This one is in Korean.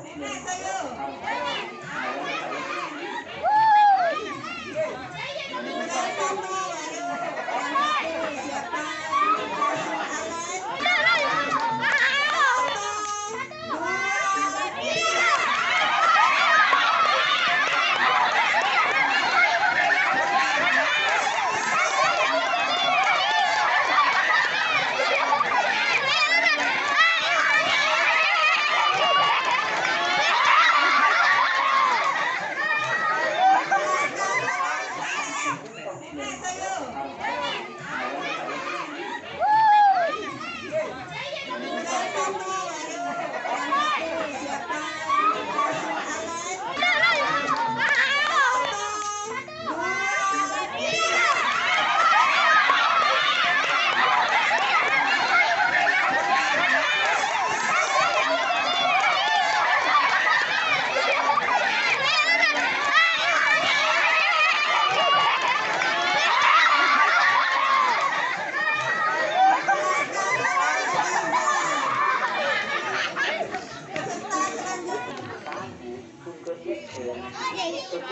Sim, Amen. 내가